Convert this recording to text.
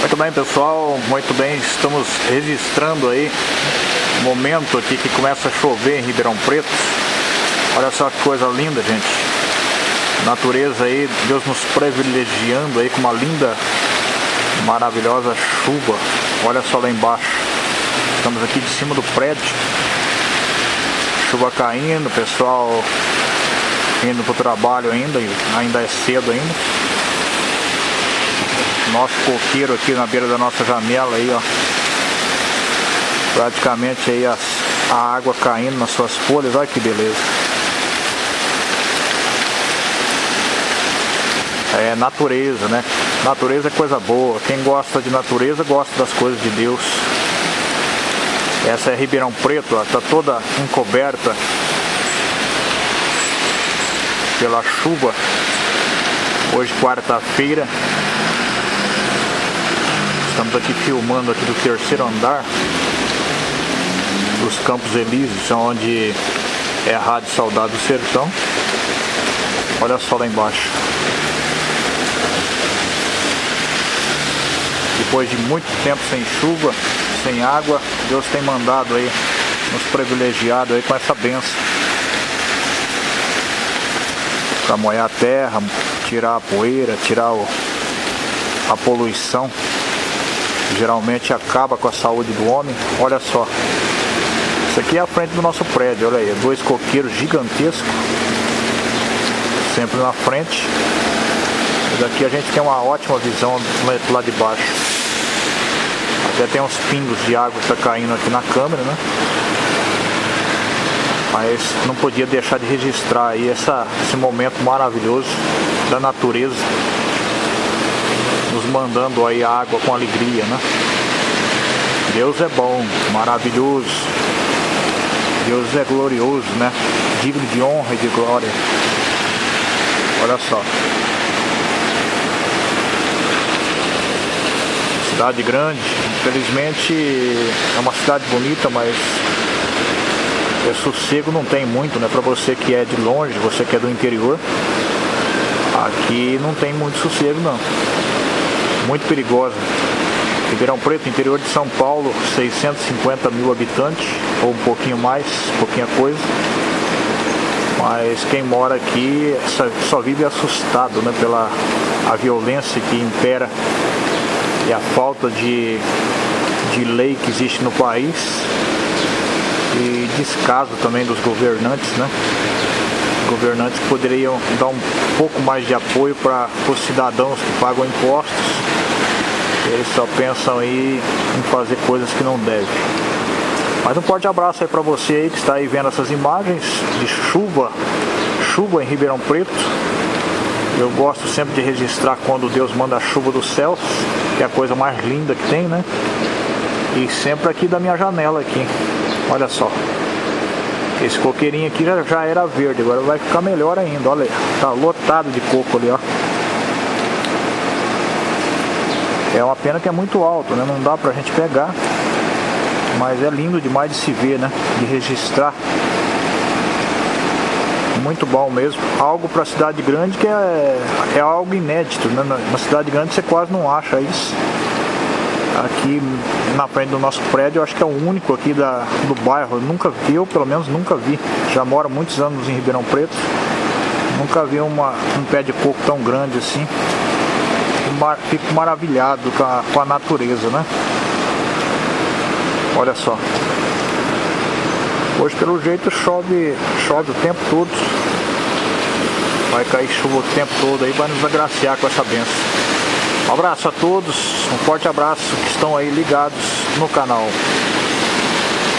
Muito bem, pessoal. Muito bem, estamos registrando aí o momento aqui que começa a chover em Ribeirão Preto. Olha só que coisa linda, gente. Natureza aí, Deus nos privilegiando aí com uma linda, maravilhosa chuva. Olha só lá embaixo. Estamos aqui de cima do prédio. Chuva caindo, pessoal indo para o trabalho ainda, ainda é cedo ainda nosso coqueiro aqui na beira da nossa janela aí, ó. Praticamente aí as, a água caindo nas suas folhas, olha que beleza. É natureza, né? Natureza é coisa boa. Quem gosta de natureza gosta das coisas de Deus. Essa é Ribeirão Preto, ó, tá toda encoberta pela chuva. Hoje quarta-feira, Estamos aqui filmando aqui do terceiro andar dos Campos Elíseos, onde é a Rádio Saudade do Sertão. Olha só lá embaixo. Depois de muito tempo sem chuva, sem água, Deus tem mandado aí, nos privilegiado aí com essa benção. Para molhar a terra, tirar a poeira, tirar o, a poluição geralmente acaba com a saúde do homem. Olha só. Isso aqui é a frente do nosso prédio, olha aí, dois coqueiros gigantescos. Sempre na frente. E daqui a gente tem uma ótima visão lá de baixo. Até tem uns pingos de água que tá caindo aqui na câmera, né? Mas não podia deixar de registrar aí essa, esse momento maravilhoso da natureza nos mandando aí a água com alegria, né? Deus é bom, maravilhoso. Deus é glorioso, né? Digno de honra e de glória. Olha só. Cidade grande, infelizmente é uma cidade bonita, mas é sossego não tem muito, né? Para você que é de longe, você que é do interior, aqui não tem muito sossego não muito perigosa. Ribeirão Preto, interior de São Paulo, 650 mil habitantes, ou um pouquinho mais, pouquinha coisa. Mas quem mora aqui só vive assustado né, pela a violência que impera e a falta de, de lei que existe no país e descaso também dos governantes, né? Governantes poderiam dar um pouco mais de apoio para os cidadãos que pagam impostos eles só pensam aí em fazer coisas que não devem. Mas um forte abraço aí para você aí que está aí vendo essas imagens de chuva, chuva em Ribeirão Preto. Eu gosto sempre de registrar quando Deus manda a chuva dos céus, que é a coisa mais linda que tem, né? E sempre aqui da minha janela aqui. Olha só. Esse coqueirinho aqui já, já era verde, agora vai ficar melhor ainda. Olha, tá lotado de coco ali, ó. É uma pena que é muito alto, né? Não dá pra gente pegar. Mas é lindo demais de se ver, né? De registrar. Muito bom mesmo. Algo para cidade grande que é, é algo inédito, né? Na cidade grande você quase não acha isso. Aqui na frente do nosso prédio, eu acho que é o único aqui da, do bairro. Eu nunca vi, eu pelo menos nunca vi. Já moro muitos anos em Ribeirão Preto. Nunca vi uma, um pé de coco tão grande assim fico maravilhado com a, com a natureza, né? Olha só. Hoje pelo jeito chove, chove o tempo todo. Vai cair chuva o tempo todo aí, vai nos agraciar com essa benção. Um abraço a todos, um forte abraço que estão aí ligados no canal.